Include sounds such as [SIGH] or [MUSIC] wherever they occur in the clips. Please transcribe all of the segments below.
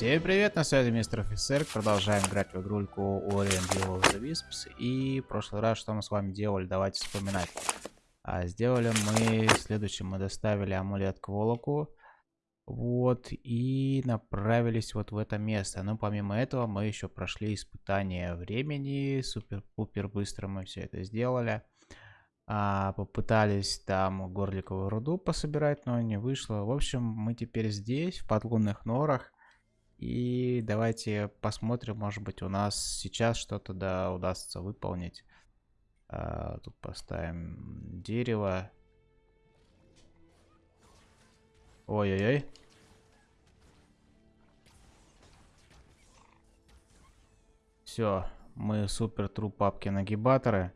Всем привет, на связи мистер офицер. Продолжаем играть в игрульку Orient Will of the Wisps. И в прошлый раз, что мы с вами делали, давайте вспоминать. А сделали мы следующее. Мы доставили амулет к Волоку. Вот, и направились вот в это место. Но помимо этого мы еще прошли испытание времени. Супер-пупер быстро мы все это сделали. А, попытались там горликовую руду пособирать, но не вышло. В общем, мы теперь здесь, в подлунных норах. И давайте посмотрим, может быть, у нас сейчас что-то да удастся выполнить. А, тут поставим дерево. Ой-ой-ой. Все, мы супер тру папки нагибаторы.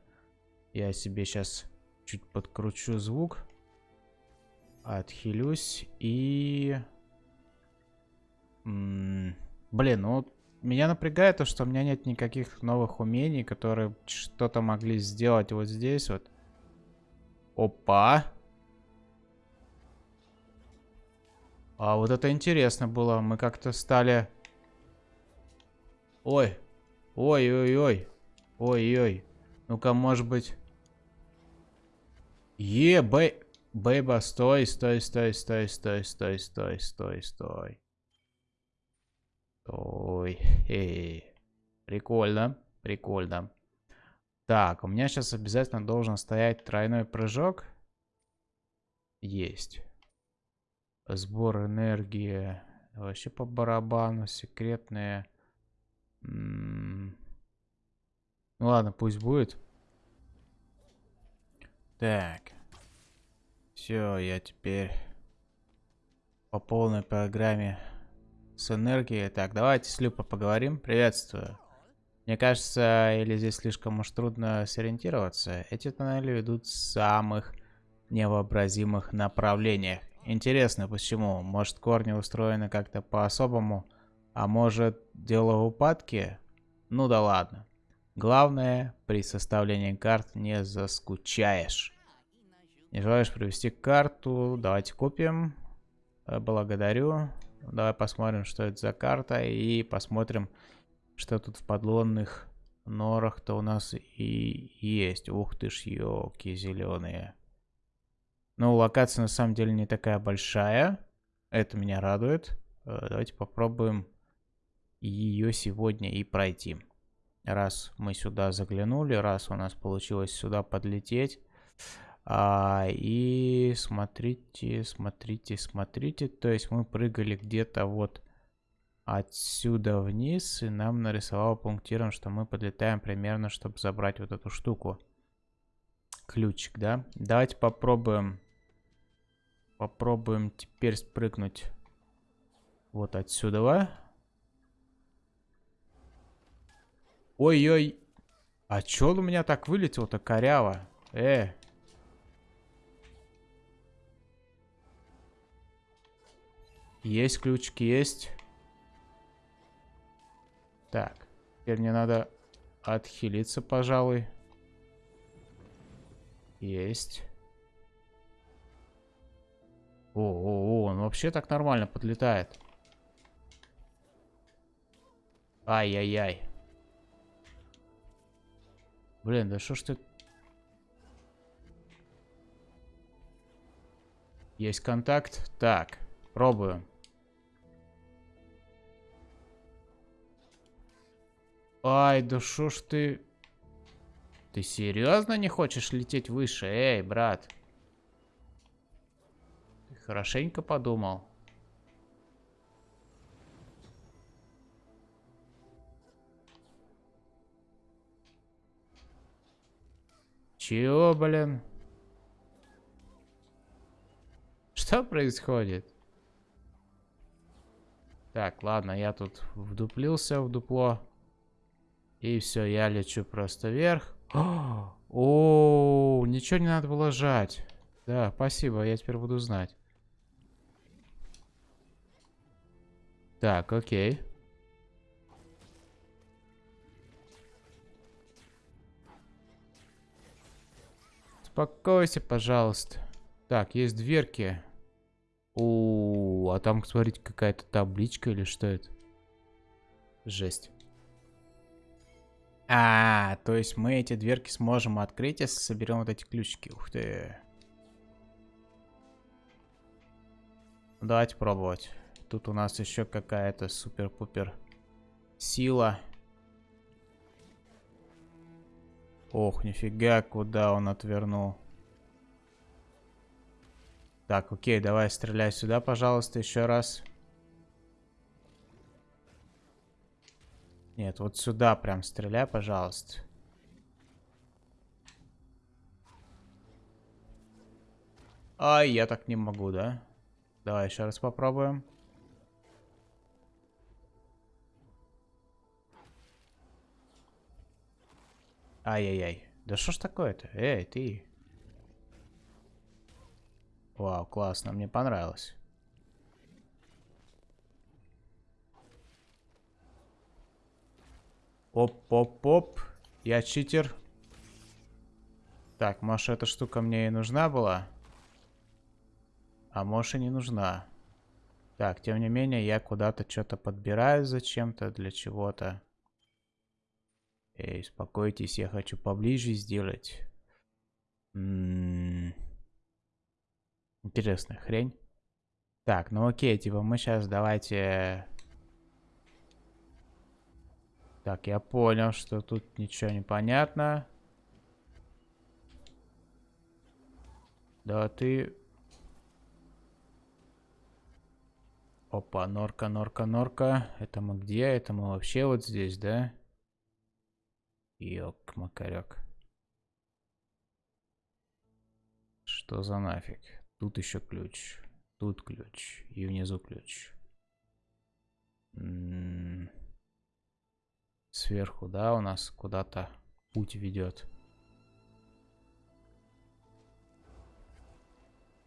Я себе сейчас чуть подкручу звук. Отхилюсь и... Блин, ну меня напрягает то, что у меня нет никаких новых умений, которые что-то могли сделать вот здесь вот. Опа. А вот это интересно было. Мы как-то стали... Ой. Ой-ой-ой. Ой-ой. Ну-ка, может быть... Е, бэй... Бэйба, стой, стой, стой, стой, стой, стой, стой, стой, стой. Стой. Эй. Прикольно, прикольно. Так, у меня сейчас обязательно должен стоять тройной прыжок. Есть. Сбор энергии. Вообще по барабану. Секретные. Ну ладно, пусть будет. Так. Все, я теперь по полной программе с энергией. Так, давайте с Люпа поговорим. Приветствую. Мне кажется, или здесь слишком уж трудно сориентироваться. Эти тоннели ведут в самых невообразимых направлениях. Интересно, почему? Может, корни устроены как-то по-особому? А может, дело в упадке? Ну да ладно. Главное, при составлении карт не заскучаешь. Не желаешь привести карту? Давайте купим. Благодарю. Давай посмотрим, что это за карта. И посмотрим, что тут в подлунных норах-то у нас и есть. Ух ты ж, елки зеленые. Ну, локация на самом деле не такая большая. Это меня радует. Э, давайте попробуем ее сегодня и пройти. Раз мы сюда заглянули, раз у нас получилось сюда подлететь. А, и смотрите, смотрите, смотрите. То есть мы прыгали где-то вот отсюда вниз. И нам нарисовало пунктиром, что мы подлетаем примерно, чтобы забрать вот эту штуку. Ключик, да? Давайте попробуем. Попробуем теперь спрыгнуть вот отсюда. Ой-ой. А чё он у меня так вылетел-то коряво? Э, Есть ключик, есть. Так. Теперь мне надо отхилиться, пожалуй. Есть. О, о, о, он вообще так нормально подлетает. Ай-яй-яй. Блин, да что ж ты... Есть контакт. Так, пробую. Ай, да шо ж ты... Ты серьезно не хочешь лететь выше? Эй, брат. Ты хорошенько подумал. Чего, блин? Что происходит? Так, ладно, я тут вдуплился в дупло. И все, я лечу просто вверх. [GASPS] О, ничего не надо было жать. Да, спасибо, я теперь буду знать. Так, окей. Успокойся, пожалуйста. Так, есть дверки. О, а там, смотрите, какая-то табличка или что это? Жесть. А, то есть мы эти дверки сможем открыть, если соберем вот эти ключики. Ух ты. Давайте пробовать. Тут у нас еще какая-то супер-пупер сила. Ох, нифига, куда он отвернул. Так, окей, давай стреляй сюда, пожалуйста, еще раз. Нет, вот сюда прям стреляй, пожалуйста. Ай, я так не могу, да? Давай еще раз попробуем. Ай-яй-яй. Да что ж такое-то? Эй, ты. Вау, классно, мне понравилось. Оп-оп-оп. Я читер. Так, может эта штука мне и нужна была? А может и не нужна. Так, тем не менее, я куда-то что-то подбираю зачем-то, для чего-то. Эй, успокойтесь, я хочу поближе сделать. М -м -м. Интересная хрень. Так, ну окей, типа мы сейчас давайте... Так, я понял, что тут ничего не понятно. Да ты... Опа, норка, норка, норка. Это мы где? Это мы вообще вот здесь, да? Ёк, макарек. Что за нафиг? Тут еще ключ. Тут ключ. И внизу ключ. М -м -м. Сверху, да, у нас куда-то путь ведет.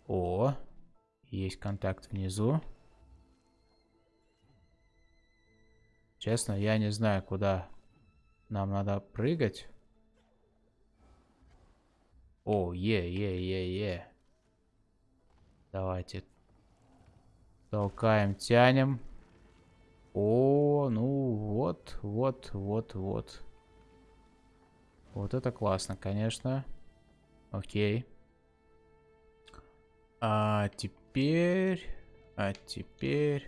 О, есть контакт внизу. Честно, я не знаю, куда нам надо прыгать. О, е, е, е, е. Давайте. Толкаем, тянем. О, ну вот, вот, вот, вот. Вот это классно, конечно. Окей. А теперь... А теперь...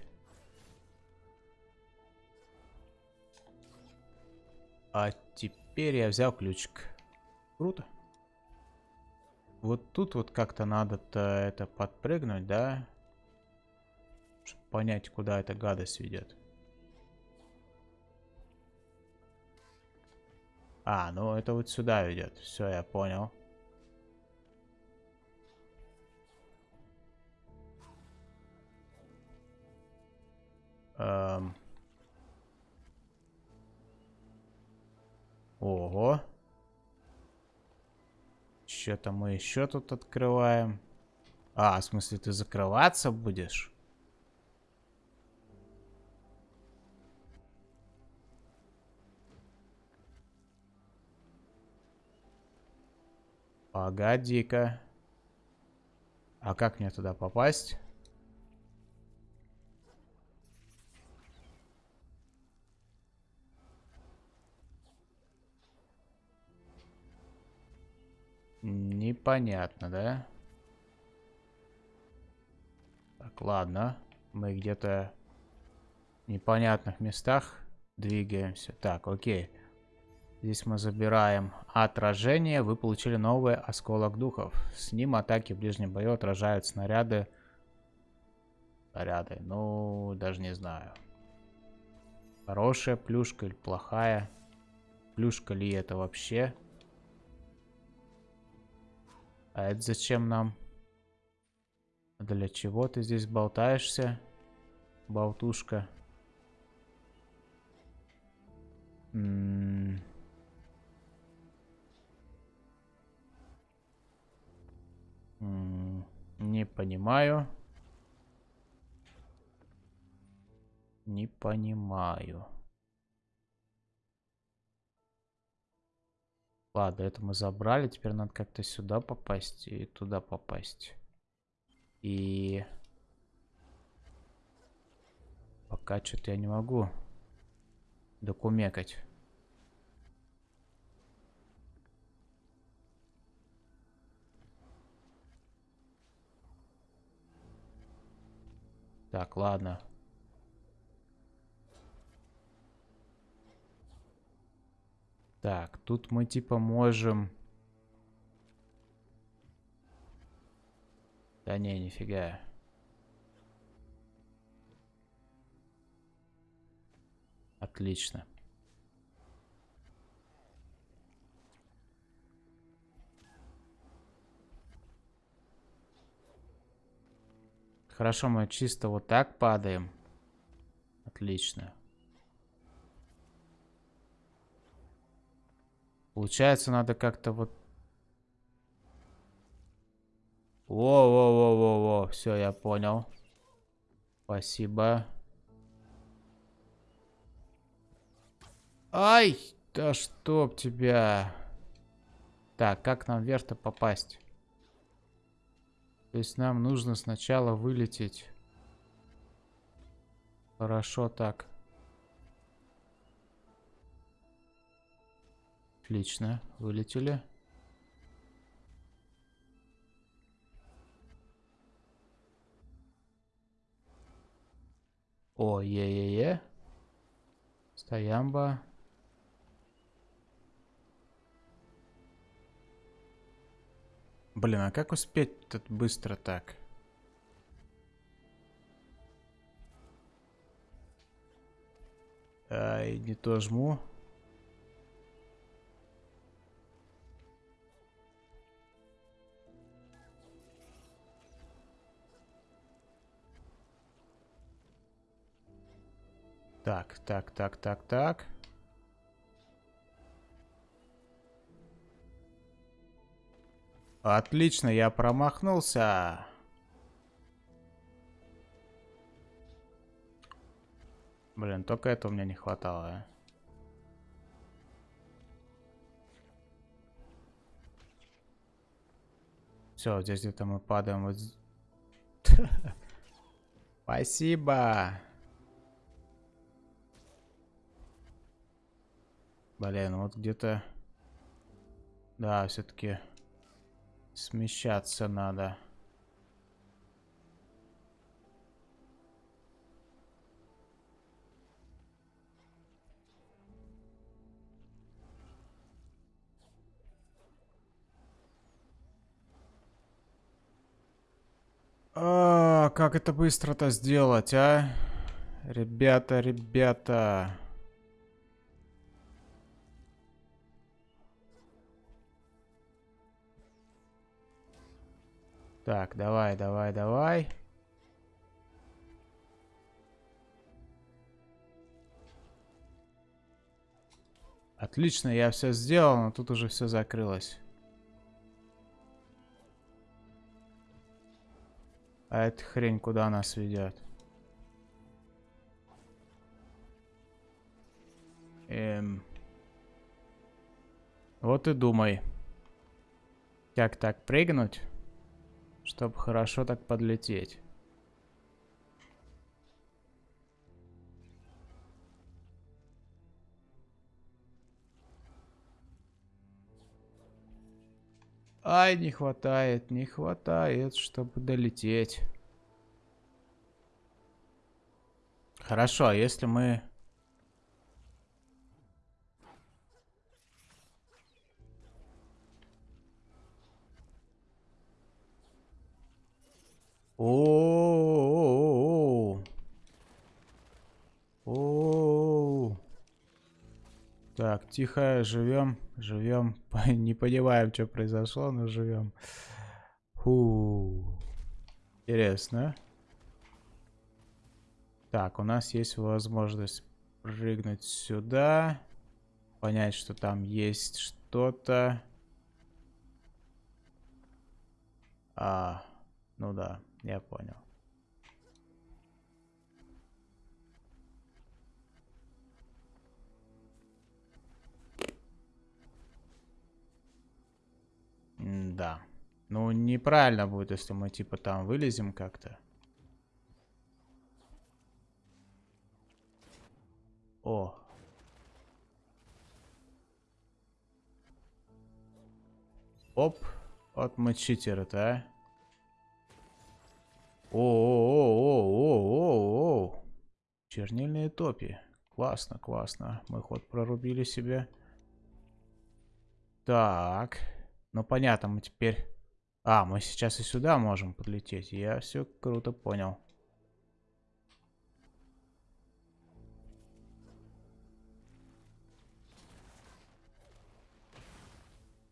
А теперь я взял ключик. Круто. Вот тут вот как-то надо-то это подпрыгнуть, да? Чтобы понять, куда эта гадость ведет. А, ну это вот сюда ведет. Все, я понял. Эм... Ого. Что-то мы еще тут открываем. А, в смысле, ты закрываться будешь? Погоди-ка. А как мне туда попасть? Непонятно, да? Так, ладно. Мы где-то в непонятных местах двигаемся. Так, окей. Здесь мы забираем отражение. Вы получили новый осколок духов. С ним атаки в ближнем бою отражают снаряды. Снаряды. Ну, даже не знаю. Хорошая плюшка или плохая. Плюшка ли это вообще? А это зачем нам? Для чего ты здесь болтаешься? Болтушка. М -м не понимаю. Не понимаю. Ладно, это мы забрали. Теперь надо как-то сюда попасть и туда попасть. И... Пока что-то я не могу докумекать. Так, ладно. Так, тут мы типа можем... Да не, нифига. Отлично. Хорошо, мы чисто вот так падаем. Отлично. Получается, надо как-то вот... Во-во-во-во-во. Все, я понял. Спасибо. Ай! Да чтоб тебя. Так, как нам вверх-то попасть? То есть нам нужно сначала вылететь. Хорошо так. Отлично, вылетели. О, е-е-е. Стоямба. Блин, а как успеть тут быстро так? Ай, не то жму. Так, так, так, так, так. Отлично, я промахнулся. Блин, только это у меня не хватало. А. Все, здесь где-то мы падаем. [LAUGHS] Спасибо. Блин, вот где-то... Да, все-таки... Смещаться надо. А, как это быстро-то сделать, а? Ребята, ребята. Так, давай, давай, давай. Отлично, я все сделал, но тут уже все закрылось. А эта хрень куда нас ведет? Эм... Вот и думай. Как так прыгнуть? Чтобы хорошо так подлететь. Ай, не хватает, не хватает, чтобы долететь. Хорошо, а если мы тихо, живем, живем. [LAUGHS] Не понимаем, что произошло, но живем. Фу. Интересно. Так, у нас есть возможность прыгнуть сюда. Понять, что там есть что-то. А, ну да. Я понял. да. Ну, неправильно будет, если мы, типа, там вылезем как-то. О. Оп. Вот мы читеры, да? О-о-о-о-о-о-о. Чернильные топи. Классно, классно. Мы ход прорубили себе. Так. Ну понятно, мы теперь... А, мы сейчас и сюда можем подлететь. Я все круто понял.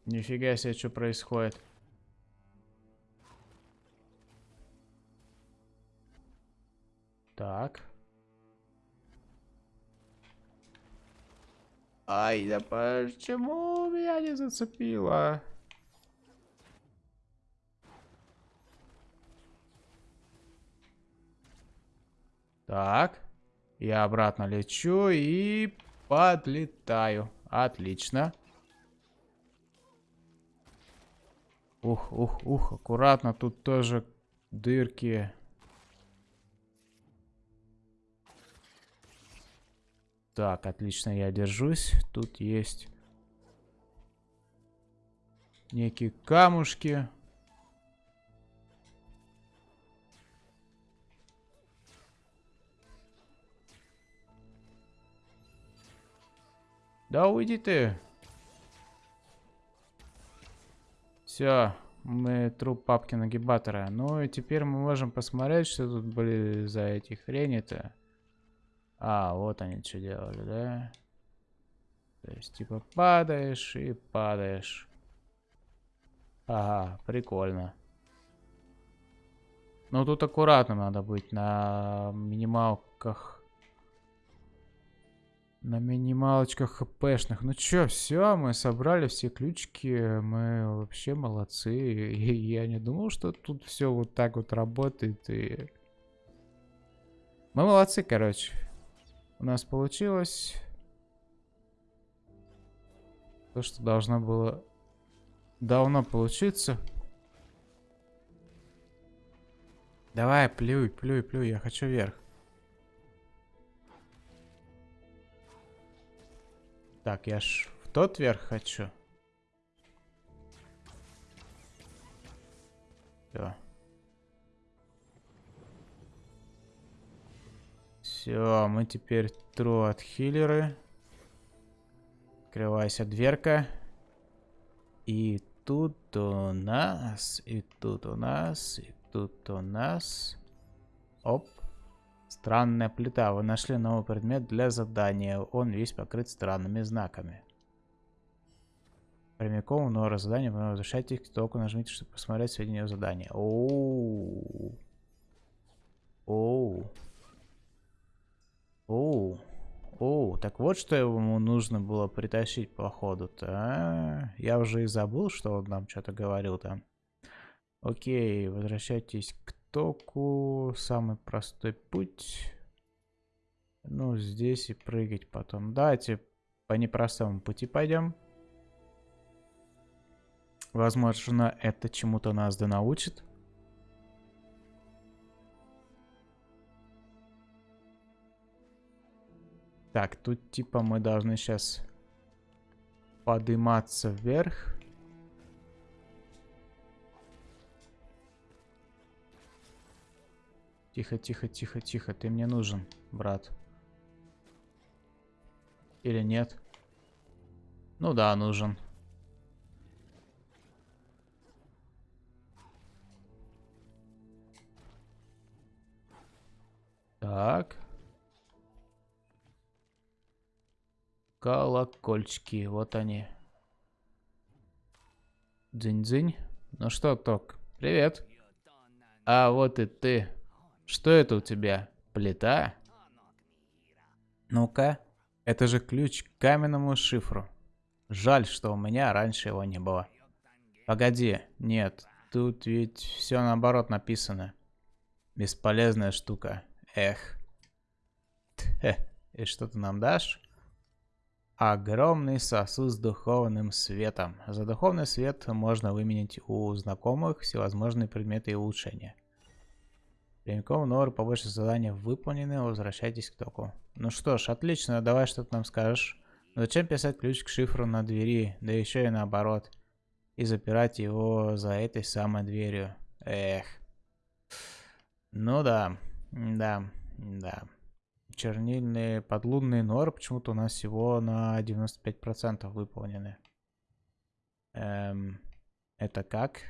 Нифига себе, что происходит. Так. Ай, да почему меня не зацепило? Так. Я обратно лечу и подлетаю. Отлично. Ух, ух, ух, аккуратно, тут тоже дырки. Так, отлично, я держусь. Тут есть некие камушки. Да уйди ты. Все, мы труп папки нагибатора. Ну и теперь мы можем посмотреть, что тут были за эти хрени-то. А, вот они что делали, да? То есть, типа, падаешь и падаешь. Ага, прикольно. Ну, тут аккуратно надо быть на минималках на минималочках хпшных. Ну чё, все, мы собрали все ключики. Мы вообще молодцы. И я не думал, что тут все вот так вот работает. И... Мы молодцы, короче. У нас получилось то, что должно было давно получиться. Давай, плюй, плюй, плюй, я хочу вверх. Так, я ж в тот верх хочу. Все. Все, мы теперь тру от хиллеры. Открывайся дверка. И тут у нас, и тут у нас, и тут у нас. Оп. Странная плита. Вы нашли новый предмет для задания. Он весь покрыт странными знаками. Прямиком в новое задание вы возвращаетесь к току, нажмите, чтобы посмотреть сведения о задании. Оу. Оу. Оу. Оу. Так вот, что ему нужно было притащить, походу-то. А? Я уже и забыл, что он нам что-то говорил там. Окей, возвращайтесь к востоку. Самый простой путь. Ну, здесь и прыгать потом. Давайте по непростому пути пойдем. Возможно, это чему-то нас да научит. Так, тут типа мы должны сейчас подниматься вверх. Тихо, тихо, тихо, тихо. Ты мне нужен, брат. Или нет? Ну да, нужен. Так. Колокольчики, вот они. Дзынь-дзынь. Ну что, Ток, привет. А вот и ты. Что это у тебя? Плита? Ну-ка. Это же ключ к каменному шифру. Жаль, что у меня раньше его не было. Погоди. Нет. Тут ведь все наоборот написано. Бесполезная штука. Эх. Тхе. И что ты нам дашь? Огромный сосуд с духовным светом. За духовный свет можно выменить у знакомых всевозможные предметы и улучшения. Прямиком Нор, побольше заданий выполнены, возвращайтесь к току. Ну что ж, отлично, давай что ты нам скажешь. Но зачем писать ключ к шифру на двери, да еще и наоборот. и запирать его за этой самой дверью. Эх. Ну да, да, да. Чернильные подлунные норы почему-то у нас всего на 95% выполнены. Эм, это как?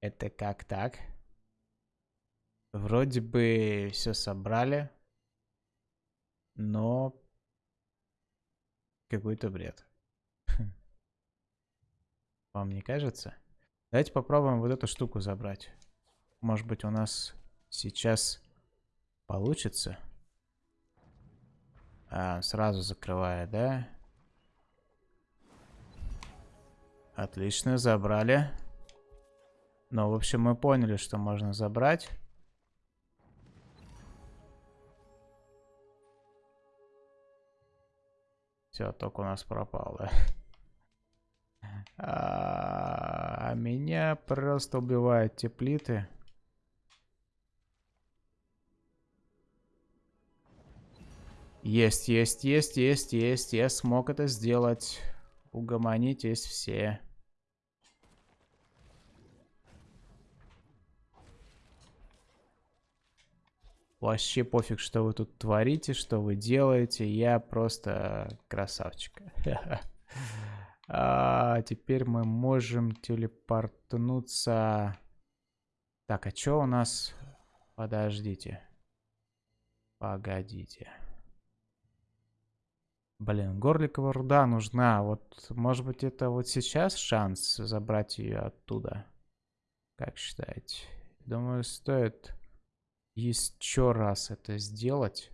Это как так? Вроде бы все собрали, но какой-то бред. [LAUGHS] Вам не кажется? Давайте попробуем вот эту штуку забрать. Может быть у нас сейчас получится? А, сразу закрывая, да? Отлично, забрали. Но, в общем, мы поняли, что можно забрать. Все, ток у нас пропал, да? А, а меня просто убивают те плиты. Есть, есть, есть, есть, есть. Я смог это сделать. Угомонитесь все. Вообще пофиг, что вы тут творите, что вы делаете. Я просто красавчик. [LAUGHS] А теперь мы можем телепортнуться. Так, а что у нас? Подождите. Погодите. Блин, Горликова руда нужна. Вот, может быть, это вот сейчас шанс забрать ее оттуда? Как считаете? Думаю, стоит еще раз это сделать.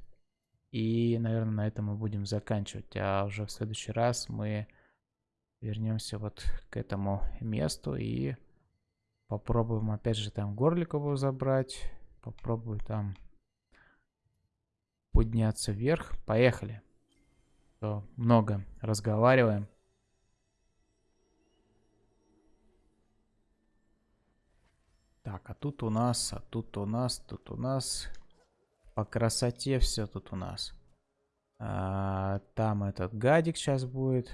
И, наверное, на этом мы будем заканчивать. А уже в следующий раз мы вернемся вот к этому месту и попробуем опять же там Горликову забрать. Попробую там подняться вверх. Поехали. Много разговариваем. Так, а тут у нас, а тут у нас, тут у нас. По красоте все тут у нас. А, там этот гадик сейчас будет.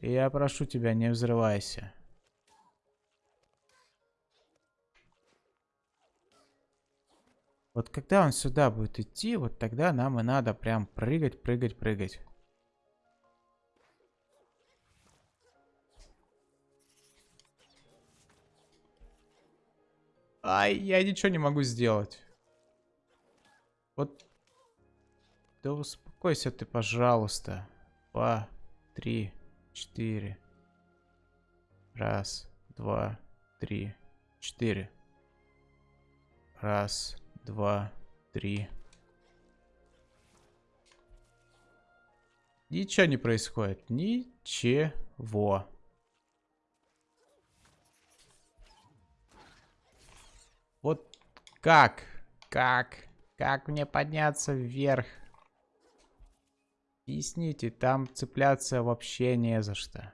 Я прошу тебя, не взрывайся. Вот когда он сюда будет идти, вот тогда нам и надо прям прыгать, прыгать, прыгать. Ай, я ничего не могу сделать. Вот. Да успокойся ты, пожалуйста. Два, три, четыре. Раз, два, три, четыре. Раз, два, три. Ничего не происходит. Ничего. Как? Как? Как мне подняться вверх? Объясните, там цепляться вообще не за что.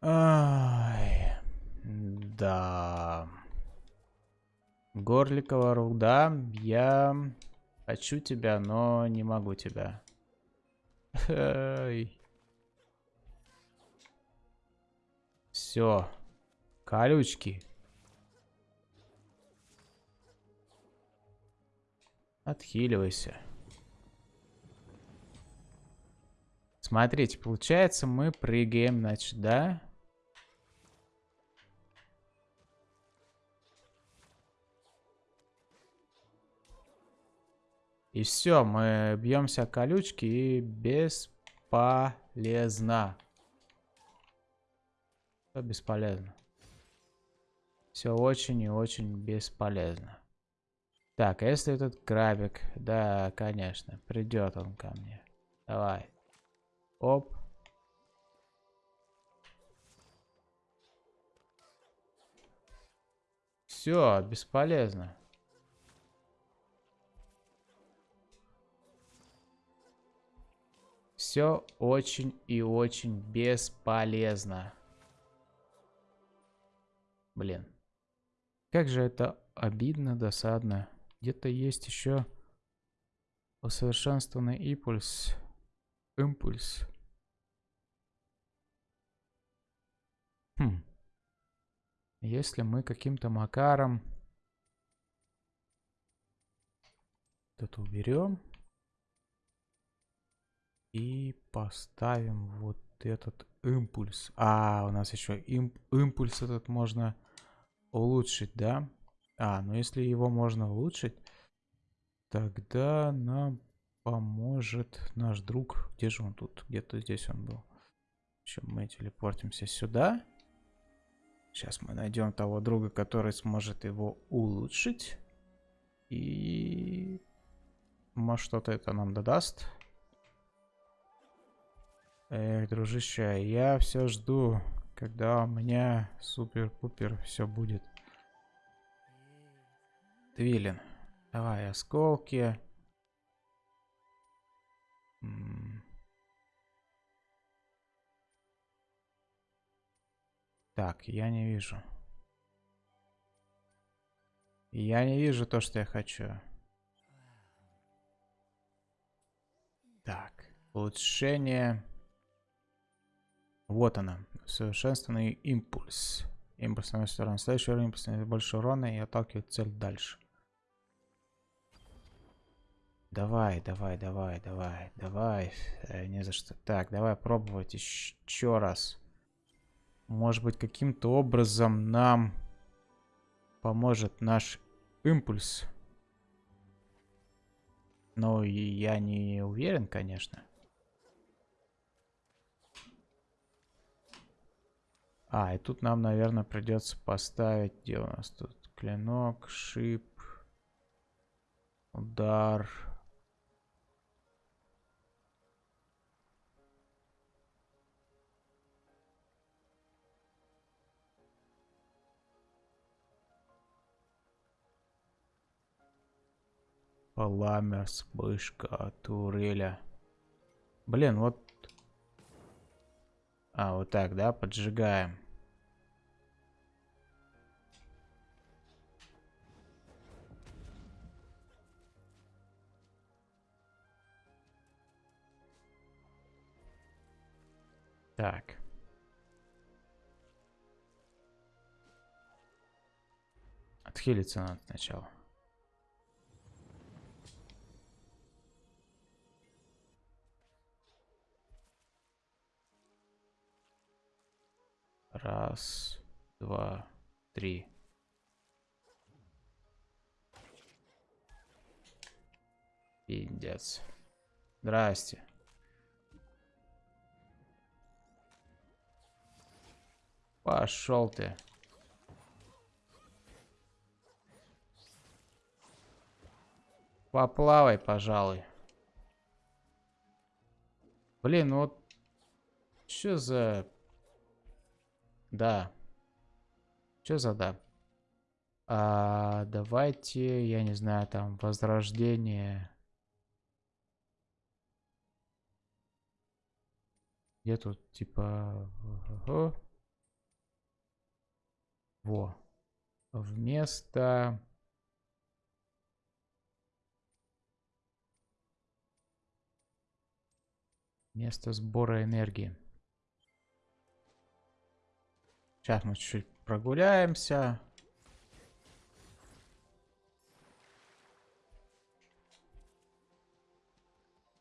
Ай, да. Горликова руда, я Хочу тебя, но не могу тебя. Все. Колючки. Отхиливайся. Смотрите, получается, мы прыгаем, значит, да? И все, мы бьемся колючки и бесполезно. Все бесполезно. Все очень и очень бесполезно. Так, а если этот крабик? Да, конечно, придет он ко мне. Давай. Оп. Все, бесполезно. Все очень и очень бесполезно. Блин. Как же это обидно, досадно. Где-то есть еще усовершенствованный импульс. Импульс. Хм. Если мы каким-то макаром это уберем и поставим вот этот импульс. А, у нас еще имп импульс этот можно улучшить, да? А, ну если его можно улучшить, тогда нам поможет наш друг. Где же он тут? Где-то здесь он был. Еще мы телепортимся сюда. Сейчас мы найдем того друга, который сможет его улучшить. И... Может, что-то это нам додаст. Эх, дружище, я все жду, когда у меня супер-пупер все будет. Твилин. Давай, осколки. Так, я не вижу. Я не вижу то, что я хочу. Так, улучшение... Вот она. Совершенствованный импульс. Импульс на сторону. Следующий уровень импульс больше урона и отталкивает цель дальше. Давай, давай, давай, давай, давай. Э, не за что. Так, давай пробовать еще раз. Может быть, каким-то образом нам поможет наш импульс. Но я не уверен, конечно. А, и тут нам, наверное, придется поставить... Где у нас тут? Клинок, шип, удар... Пламя, вспышка, туреля. Блин, вот а, вот так, да, поджигаем. Так. Отхилиться надо сначала. Раз, два, три. Пиндец. Здрасте. Пошел ты. Поплавай, пожалуй. Блин, вот... Что за да. Что за да? А, давайте, я не знаю, там, возрождение. Где тут, типа... Во. Вместо... Место сбора энергии. Сейчас мы чуть-чуть прогуляемся.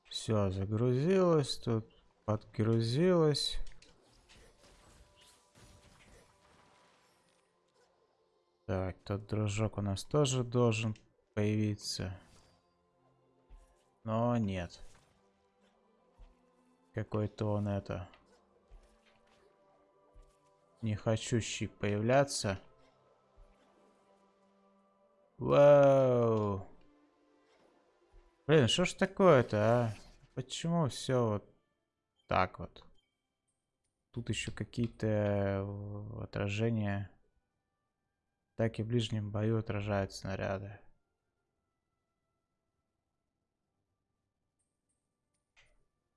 Все, загрузилось, тут подгрузилось. Так, тот дружок у нас тоже должен появиться. Но нет. Какой-то он это не хочущий появляться. Вау. Блин, что ж такое-то, а? Почему все вот так вот? Тут еще какие-то э, отражения. Так и в ближнем бою отражают снаряды.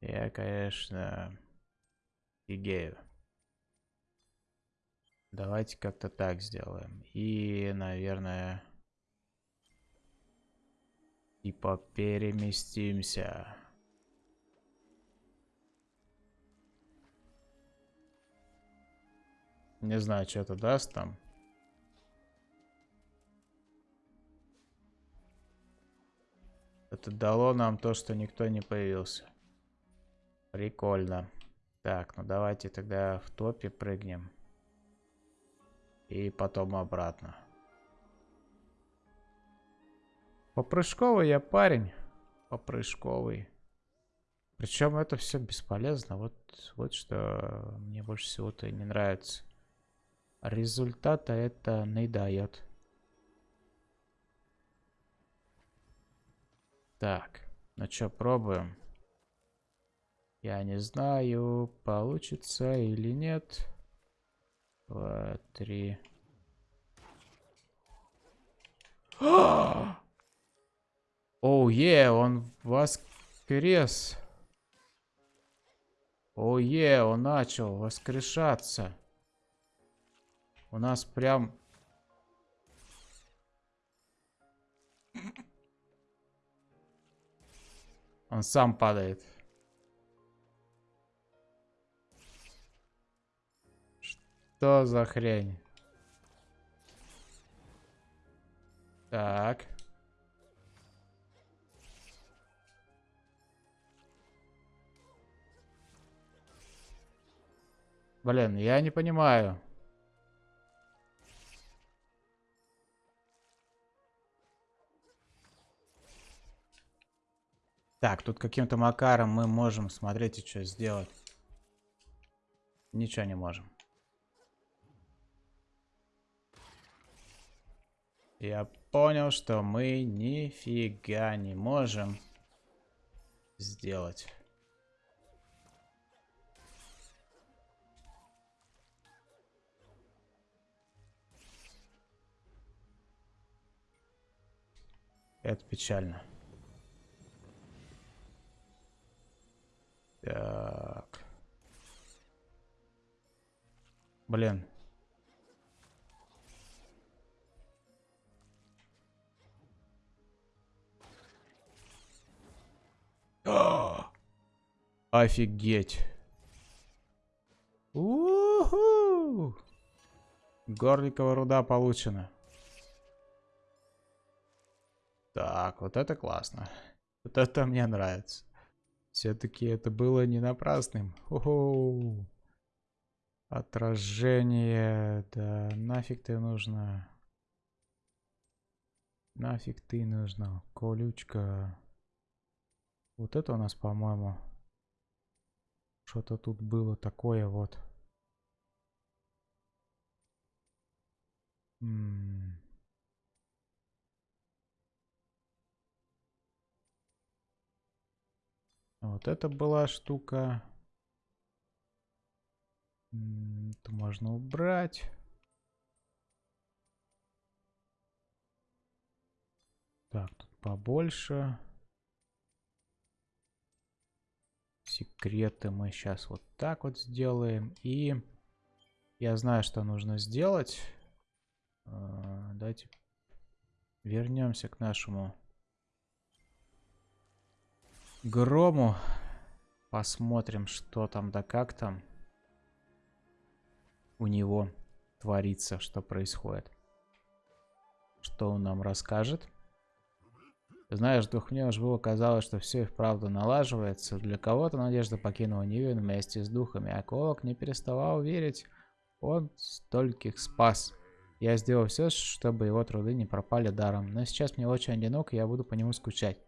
Я, конечно, фигею. Давайте как-то так сделаем. И, наверное, типа переместимся. Не знаю, что это даст там. Это дало нам то, что никто не появился. Прикольно. Так, ну давайте тогда в топе прыгнем. И потом обратно. Попрыжковый я парень. Попрыжковый. Причем это все бесполезно. Вот, вот что мне больше всего-то не нравится. Результата это не дает. Так, ну что, пробуем. Я не знаю, получится или нет. Два, три. [GASPS] Оу, е, он воскрес. Оу, е, он начал воскрешаться. У нас прям... [LAUGHS] Он сам падает. Что за хрень? Так. Блин, я не понимаю. Так, тут каким-то макаром мы можем, смотрите, что сделать. Ничего не можем. Я понял, что мы нифига не можем сделать. Это печально. Так. Блин. Офигеть. У-ху! Горликовая руда получена. Так, вот это классно. Вот это мне нравится. Все-таки это было не напрасным. Хо-хо. Отражение. Да нафиг ты нужно. Нафиг ты нужна. Колючка. Вот это у нас, по-моему, что-то тут было такое вот. Вот это была штука. Это можно убрать. Так, тут побольше. Секреты мы сейчас вот так вот сделаем. И я знаю, что нужно сделать. А, давайте вернемся к нашему грому. Посмотрим, что там да как там у него творится, что происходит. Что он нам расскажет. Знаешь, уж было казалось, что все и вправду налаживается. Для кого-то надежда покинула Нивен вместе с духами, а Колок не переставал верить. Он стольких спас. Я сделал все, чтобы его труды не пропали даром. Но сейчас мне очень одинок, и я буду по нему скучать.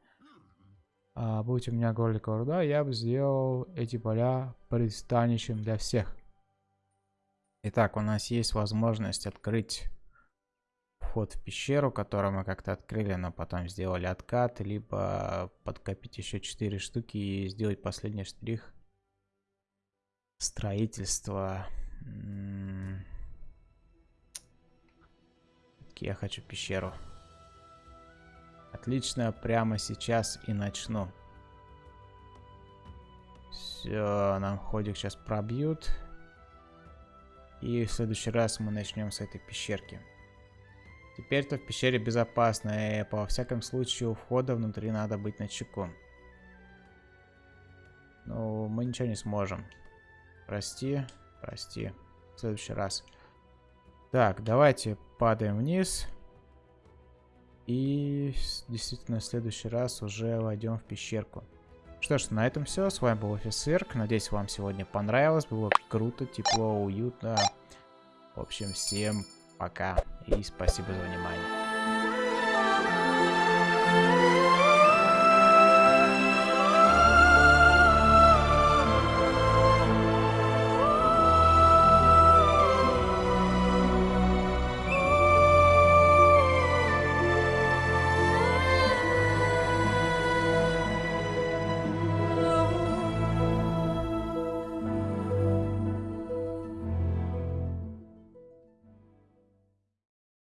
А будь у меня горлика руда, я бы сделал эти поля пристанищем для всех. Итак, у нас есть возможность открыть вход в пещеру, которую мы как-то открыли, но потом сделали откат, либо подкопить еще 4 штуки и сделать последний штрих строительства. Я хочу пещеру. Отлично, прямо сейчас и начну. Все, нам ходик сейчас пробьют. И в следующий раз мы начнем с этой пещерки. Теперь-то в пещере безопасно, и по всяком случаю у входа внутри надо быть на чеку. Ну, мы ничего не сможем. Прости, прости. В следующий раз. Так, давайте падаем вниз. И действительно в следующий раз уже войдем в пещерку. Что ж, на этом все. С вами был офицер. Надеюсь, вам сегодня понравилось. Было круто, тепло, уютно. В общем, всем пока и спасибо за внимание.